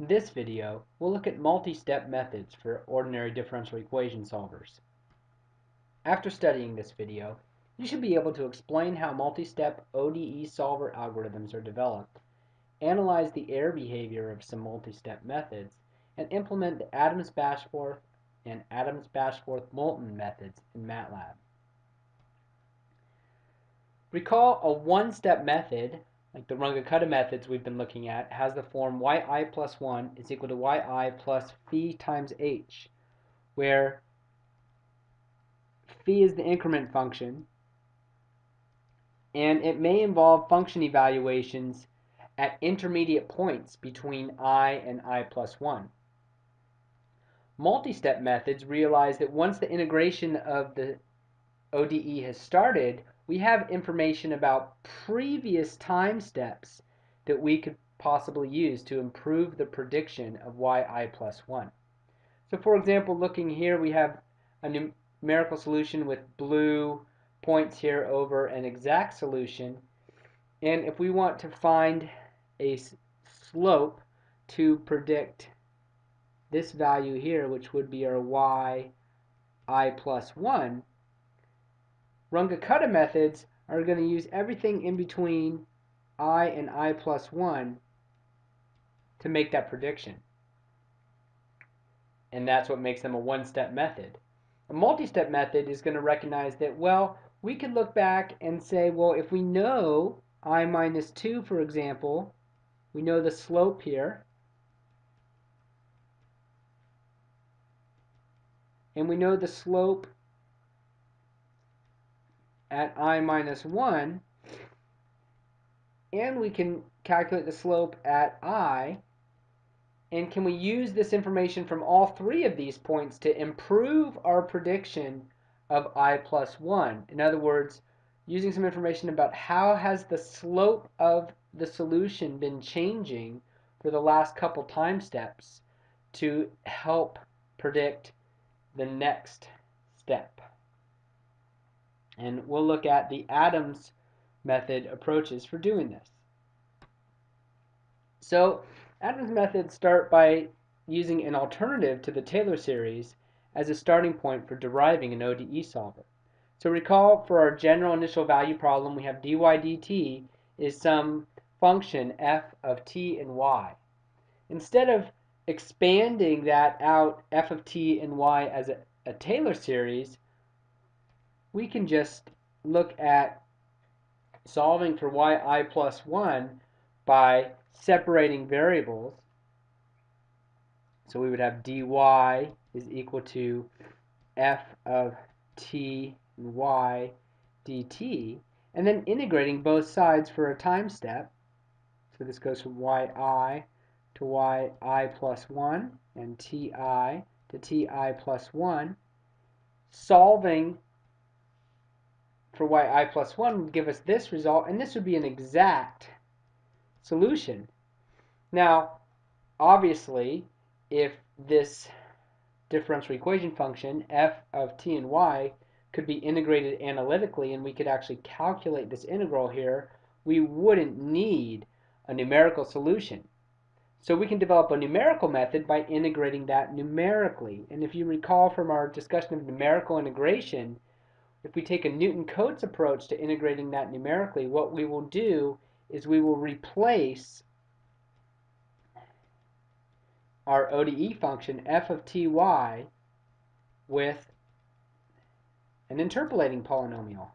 In this video, we'll look at multi-step methods for ordinary differential equation solvers. After studying this video, you should be able to explain how multi-step ODE solver algorithms are developed, analyze the error behavior of some multi-step methods, and implement the Adams-Bashforth and Adams-Bashforth-Moulton methods in MATLAB. Recall a one-step method like the Runge-Kutta methods we've been looking at, has the form yi plus 1 is equal to yi plus phi times h, where phi is the increment function, and it may involve function evaluations at intermediate points between i and i plus 1. Multi-step methods realize that once the integration of the ODE has started, we have information about previous time steps that we could possibly use to improve the prediction of yi plus 1. So for example, looking here, we have a numerical solution with blue points here over an exact solution. And if we want to find a slope to predict this value here, which would be our y i plus 1, Runge-Kutta methods are going to use everything in between i and i plus 1 to make that prediction. And that's what makes them a one-step method. A multi-step method is going to recognize that, well, we could look back and say, well, if we know i minus 2, for example, we know the slope here, and we know the slope at i minus 1, and we can calculate the slope at i, and can we use this information from all three of these points to improve our prediction of i plus 1? In other words, using some information about how has the slope of the solution been changing for the last couple time steps to help predict the next step. And we'll look at the Adams method approaches for doing this. So Adams methods start by using an alternative to the Taylor series as a starting point for deriving an ODE solver. So recall for our general initial value problem we have dy dt is some function f of t and y. Instead of expanding that out f of t and y as a, a Taylor series, we can just look at solving for yi plus 1 by separating variables. So we would have dy is equal to f of t y dt, and then integrating both sides for a time step. So this goes from yi to yi plus 1 and ti to ti plus 1, solving for yi plus 1 would give us this result, and this would be an exact solution. Now, obviously, if this differential equation function, f of t and y, could be integrated analytically and we could actually calculate this integral here, we wouldn't need a numerical solution. So we can develop a numerical method by integrating that numerically. And if you recall from our discussion of numerical integration, if we take a Newton-Cotes approach to integrating that numerically, what we will do is we will replace our ODE function f of ty with an interpolating polynomial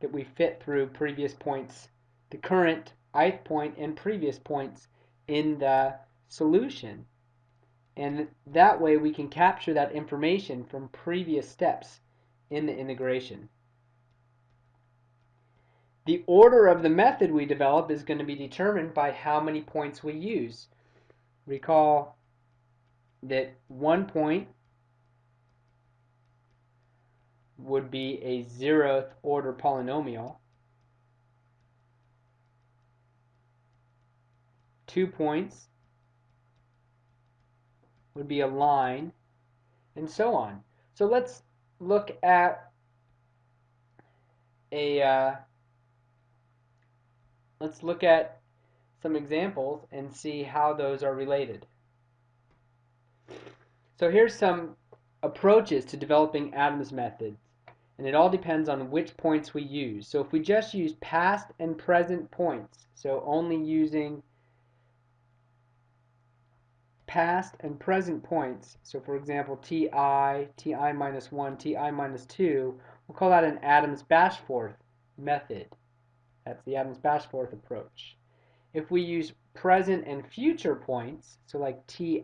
that we fit through previous points, the current ith point and previous points in the solution. And that way we can capture that information from previous steps in the integration. The order of the method we develop is going to be determined by how many points we use. Recall that one point would be a zeroth order polynomial. Two points would be a line, and so on. So let's look at a, uh, let's look at some examples and see how those are related. So here's some approaches to developing Adams methods, and it all depends on which points we use. So if we just use past and present points, so only using past and present points, so for example ti, ti minus 1, ti minus 2, we'll call that an Adams-Bashforth method. That's the Adams-Bashforth approach. If we use present and future points, so like ti,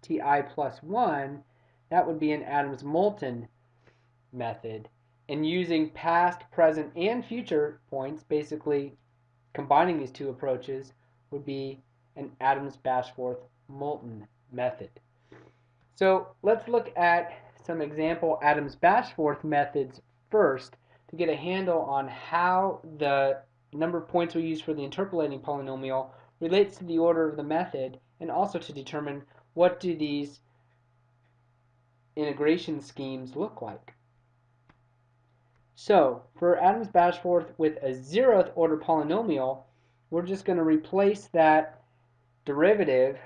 ti plus 1, that would be an Adams-Moulton method. And using past, present, and future points, basically combining these two approaches, would be an Adams-Bashforth-Moulton method. So let's look at some example Adams-Bashforth methods first to get a handle on how the number of points we use for the interpolating polynomial relates to the order of the method and also to determine what do these integration schemes look like. So for Adams-Bashforth with a zeroth order polynomial, we're just going to replace that derivative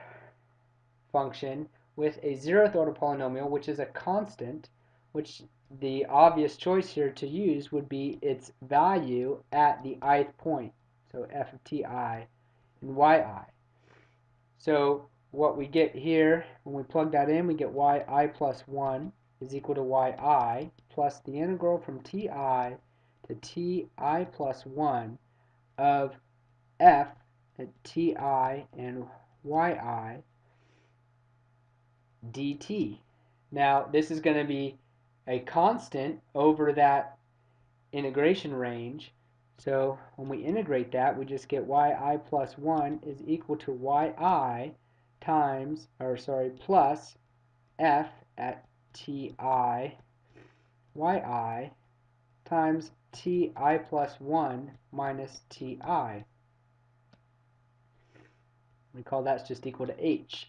function with a zeroth order polynomial, which is a constant, which the obvious choice here to use would be its value at the ith point, so f of ti and yi. So what we get here, when we plug that in, we get yi plus 1 is equal to yi plus the integral from ti to ti plus 1 of f at ti and yi dt. Now this is going to be a constant over that integration range. So when we integrate that, we just get yi plus 1 is equal to yi times, or sorry, plus f at ti yi times ti plus 1 minus ti. We call that's just equal to h.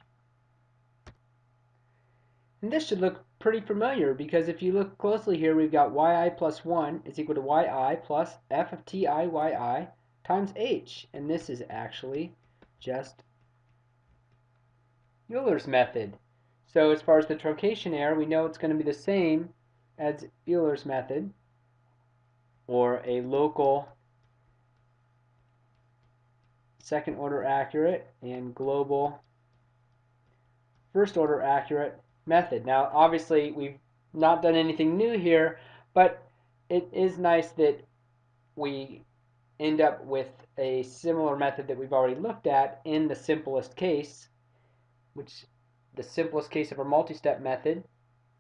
And this should look pretty familiar because if you look closely here, we've got yi plus 1 is equal to yi plus f of ti yi times h. And this is actually just Euler's method. So as far as the truncation error, we know it's going to be the same as Euler's method, or a local second order accurate and global first order accurate method. Now, obviously, we've not done anything new here, but it is nice that we end up with a similar method that we've already looked at in the simplest case, which the simplest case of our multi-step method,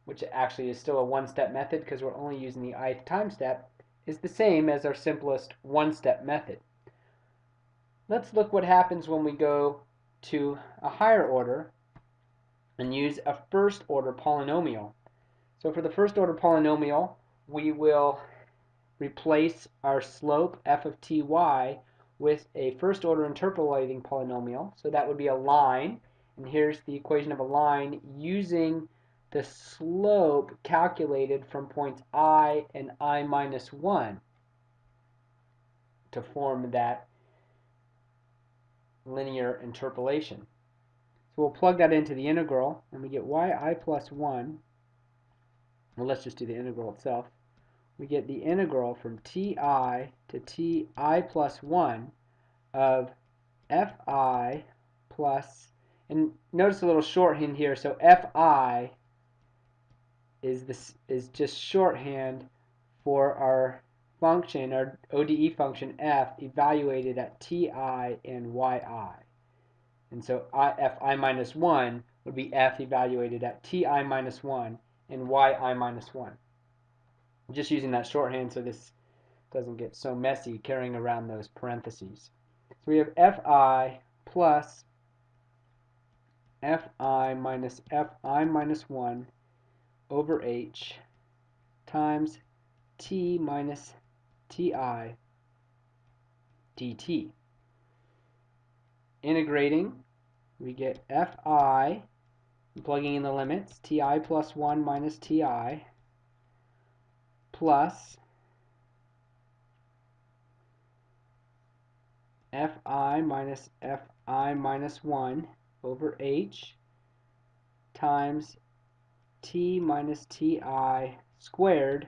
which actually is still a one-step method because we're only using the ith time step, is the same as our simplest one-step method. Let's look what happens when we go to a higher order and use a first order polynomial. So for the first order polynomial, we will replace our slope f of ty with a first order interpolating polynomial. So that would be a line. And here's the equation of a line using the slope calculated from points i and i minus 1 to form that linear interpolation. So we'll plug that into the integral, and we get yi plus 1. Well, let's just do the integral itself. We get the integral from ti to ti plus 1 of fi plus, and notice a little shorthand here, so fi is this is just shorthand for our function, our ODE function f evaluated at ti and yi. And so I, fi minus 1 would be f evaluated at ti minus 1 and yi minus 1. I'm just using that shorthand so this doesn't get so messy carrying around those parentheses. So we have fi plus fi minus fi minus 1 over h times t minus ti dt integrating, we get fi, plugging in the limits, ti plus 1 minus ti, plus fi minus fi minus 1 over h times t minus ti squared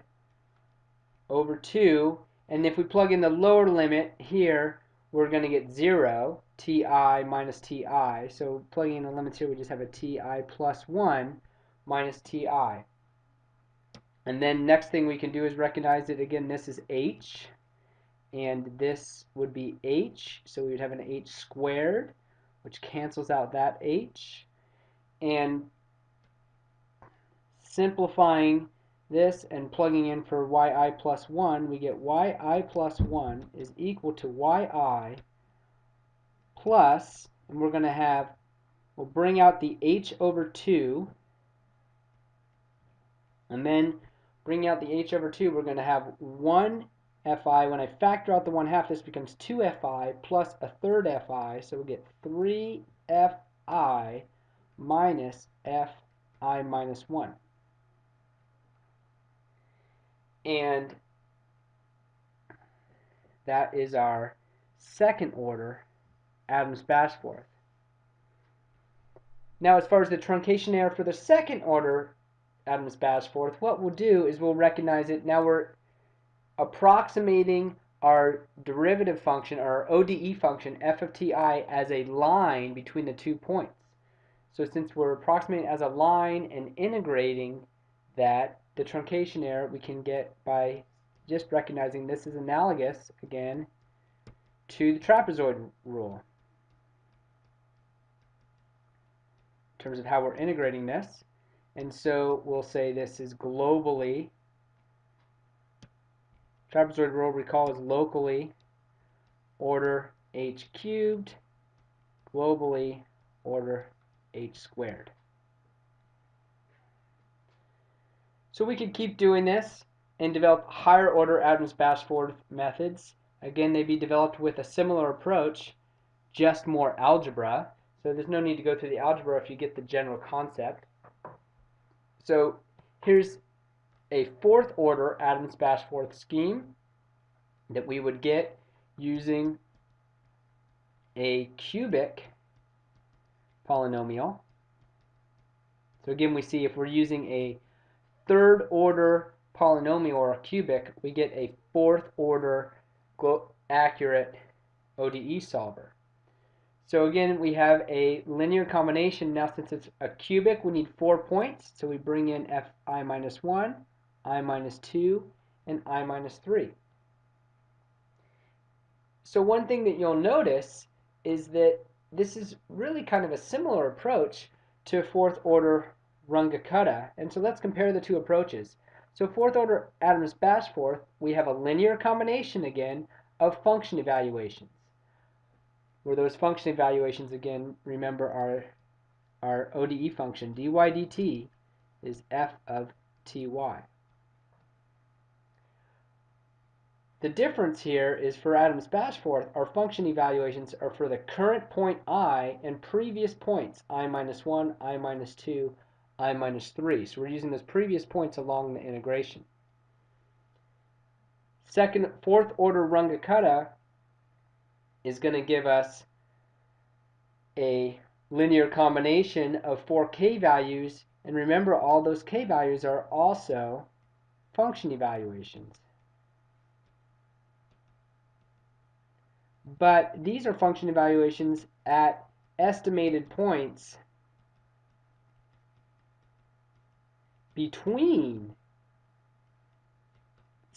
over 2. And if we plug in the lower limit here, we're going to get 0, ti minus ti. So plugging in the limits here, we just have a ti plus 1 minus ti. And then next thing we can do is recognize that again this is h and this would be h so we would have an h squared which cancels out that h and simplifying this and plugging in for yi plus 1 we get yi plus 1 is equal to yi plus and we're going to have we'll bring out the h over 2 and then bring out the h over 2, we're going to have 1 fi. When I factor out the 1 half, this becomes 2 fi plus a third fi. So we get 3 fi minus fi minus 1. And that is our second order Adams-Bashforth. Now as far as the truncation error for the second order Adams Bashforth, what we'll do is we'll recognize it. Now we're approximating our derivative function, our ODE function, f of ti, as a line between the two points. So since we're approximating as a line and integrating that, the truncation error we can get by just recognizing this is analogous, again, to the trapezoid rule. Terms of how we're integrating this. And so we'll say this is globally, trapezoid rule recall is locally order h cubed, globally order h squared. So we could keep doing this and develop higher order Adams-Bashforth methods. Again, they'd be developed with a similar approach, just more algebra. So there's no need to go through the algebra if you get the general concept. So here's a fourth order Adams-Bashforth scheme that we would get using a cubic polynomial. So again, we see if we're using a third order polynomial or a cubic, we get a fourth order accurate ODE solver. So again, we have a linear combination. Now since it's a cubic, we need four points. So we bring in fi minus 1, i minus 2, and i minus 3. So one thing that you'll notice is that this is really kind of a similar approach to fourth order Runge-Kutta. And so let's compare the two approaches. So fourth order Adams-Bashforth, we have a linear combination again of function evaluations where those function evaluations again, remember our, our ODE function, dy dt is f of ty. The difference here is for Adams-Bashforth, our function evaluations are for the current point i and previous points, i minus 1, i minus 2, i minus 3. So we're using those previous points along the integration. Second, fourth order Runge-Kutta is going to give us a linear combination of four k values. And remember, all those k values are also function evaluations. But these are function evaluations at estimated points between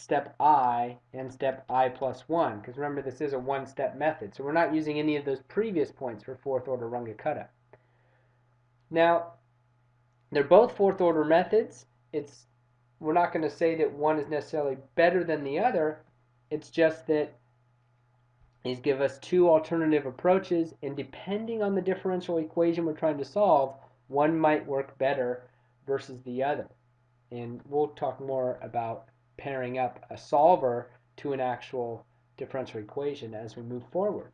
step i and step i plus 1. Because remember, this is a one-step method. So we're not using any of those previous points for fourth order Runge-Kutta. Now, they're both fourth order methods. It's We're not going to say that one is necessarily better than the other. It's just that these give us two alternative approaches, and depending on the differential equation we're trying to solve, one might work better versus the other. And we'll talk more about pairing up a solver to an actual differential equation as we move forward.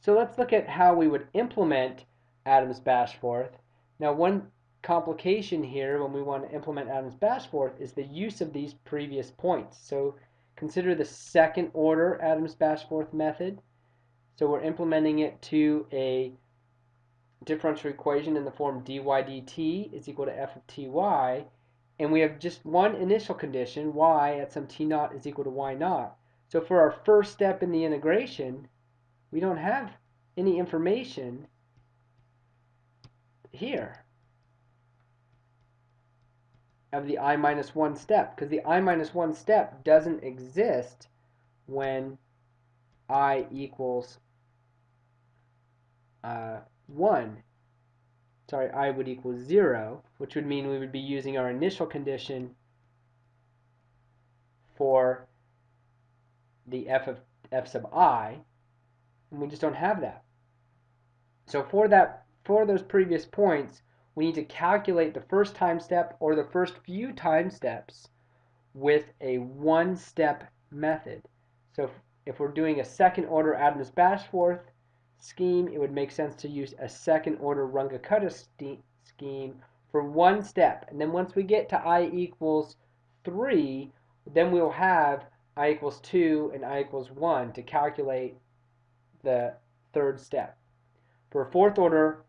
So let's look at how we would implement Adams-Bashforth. Now one complication here when we want to implement Adams-Bashforth is the use of these previous points. So consider the second order Adams-Bashforth method. So we're implementing it to a differential equation in the form dy dt is equal to f of ty, and we have just one initial condition, y at some t naught is equal to y naught. So for our first step in the integration, we don't have any information here of the i minus 1 step because the i minus 1 step doesn't exist when i equals uh, 1. Sorry, i would equal 0, which would mean we would be using our initial condition for the f of f sub i, and we just don't have that. So for that, for those previous points, we need to calculate the first time step or the first few time steps with a one-step method. So if we're doing a second order Adams-Bashforth scheme, it would make sense to use a second order Runge-Kutta scheme for one step. And then once we get to i equals 3, then we'll have i equals 2 and i equals 1 to calculate the third step. For a fourth order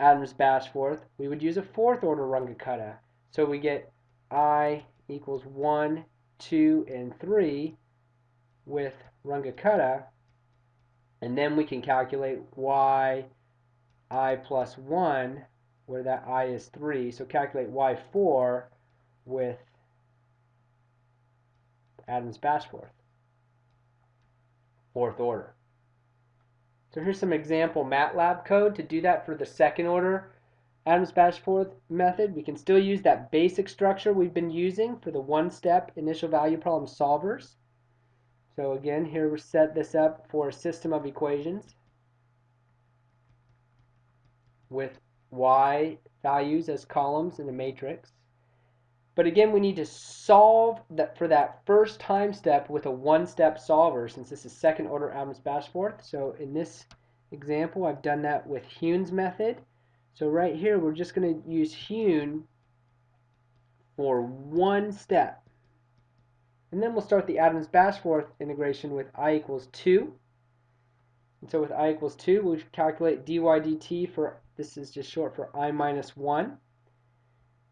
Adams-Bashforth, we would use a fourth order Runge-Kutta. So we get i equals 1, 2, and 3 with Runge-Kutta. And then we can calculate y i plus 1, where that i is 3. So calculate y4 with Adams-Bashforth, fourth order. So here's some example MATLAB code to do that for the second order Adams-Bashforth method. We can still use that basic structure we've been using for the one-step initial value problem solvers. So again, here we set this up for a system of equations with y values as columns in a matrix. But again, we need to solve that for that first time step with a one-step solver since this is second order Adams-Bashforth. So in this example, I've done that with Heun's method. So right here, we're just going to use Heun for one step. And then we'll start the Adams-Bashforth integration with i equals 2. And so with i equals 2, we'll calculate dy dt for, this is just short for i minus 1.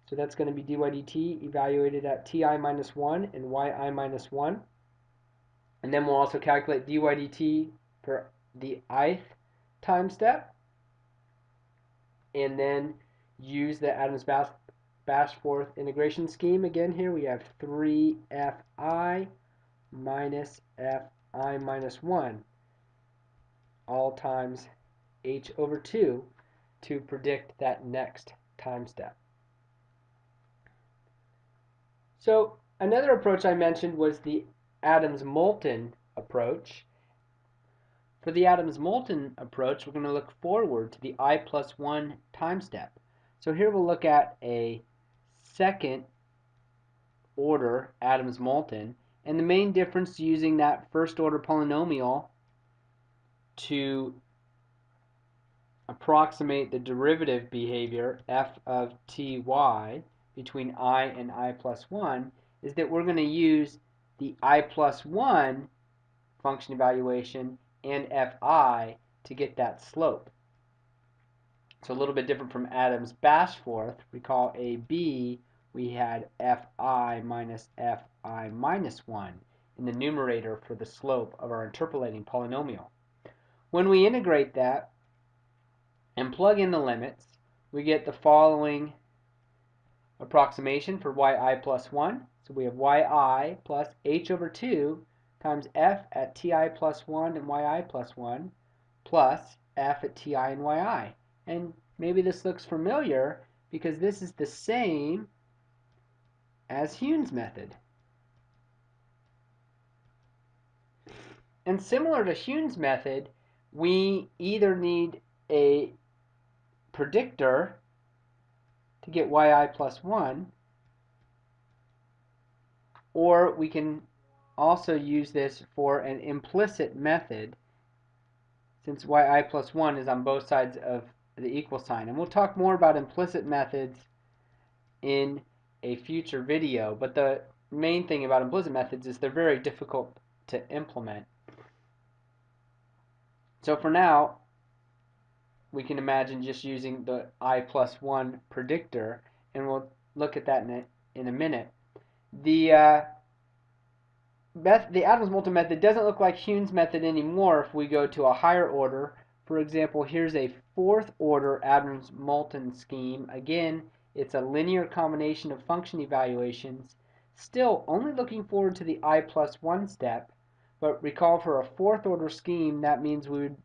So that's going to be dy dt evaluated at ti minus 1 and yi minus 1. And then we'll also calculate dy dt for the ith time step. And then use the Adams-Bashforth integration scheme. Again here we have 3fi minus fi minus 1 all times h over 2 to predict that next time step. So another approach I mentioned was the Adams-Moulton approach. For the Adams-Moulton approach, we're going to look forward to the i plus 1 time step. So here we'll look at a second order Adams-Moulton, and the main difference using that first order polynomial to approximate the derivative behavior f of ty between i and i plus 1 is that we're going to use the i plus 1 function evaluation and fi to get that slope. So a little bit different from Adams-Bashforth. Recall AB, we had fi minus fi minus 1 in the numerator for the slope of our interpolating polynomial. When we integrate that and plug in the limits, we get the following approximation for yi plus 1. So we have yi plus h over 2 times f at ti plus 1 and yi plus 1 plus f at ti and yi. And maybe this looks familiar because this is the same as Heun's method. And similar to Heun's method, we either need a predictor to get yi plus 1. Or we can also use this for an implicit method since yi plus 1 is on both sides of the equal sign. And we'll talk more about implicit methods in a future video. But the main thing about implicit methods is they're very difficult to implement. So for now, we can imagine just using the i plus 1 predictor, and we'll look at that in a, in a minute. The uh, the Adams-Moulton method doesn't look like Heun's method anymore if we go to a higher order. For example, here's a fourth order Adams-Moulton scheme. Again, it's a linear combination of function evaluations. Still, only looking forward to the i plus 1 step, but recall for a fourth order scheme, that means we would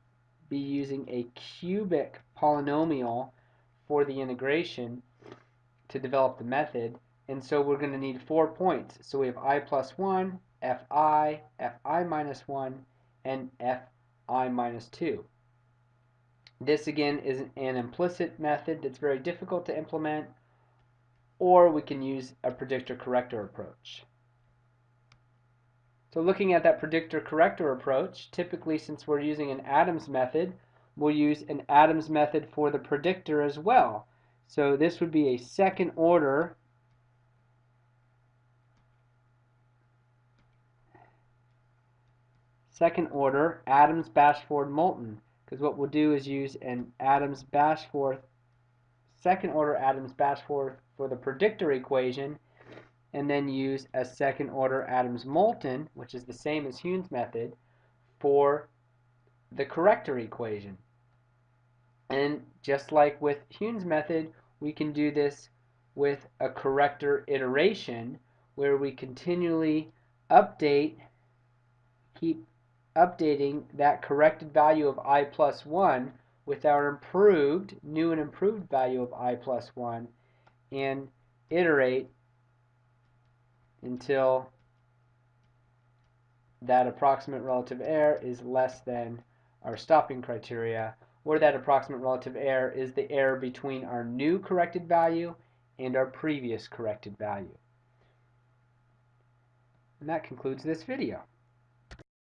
be using a cubic polynomial for the integration to develop the method. And so we're going to need four points. So we have i plus 1, fi, fi minus 1, and fi minus 2. This again is an implicit method that's very difficult to implement, or we can use a predictor corrector approach. So looking at that predictor corrector approach, typically since we're using an Adams method, we'll use an Adams method for the predictor as well. So this would be a second order second order Adams Bashforth Moulton because what we'll do is use an Adams Bashforth second order Adams Bashforth for the predictor equation and then use a second order Adams Moulton which is the same as Heun's method for the corrector equation. And just like with Heun's method we can do this with a corrector iteration where we continually update keep updating that corrected value of i plus 1 with our improved, new and improved value of i plus 1 and iterate until that approximate relative error is less than our stopping criteria, or that approximate relative error is the error between our new corrected value and our previous corrected value. And that concludes this video.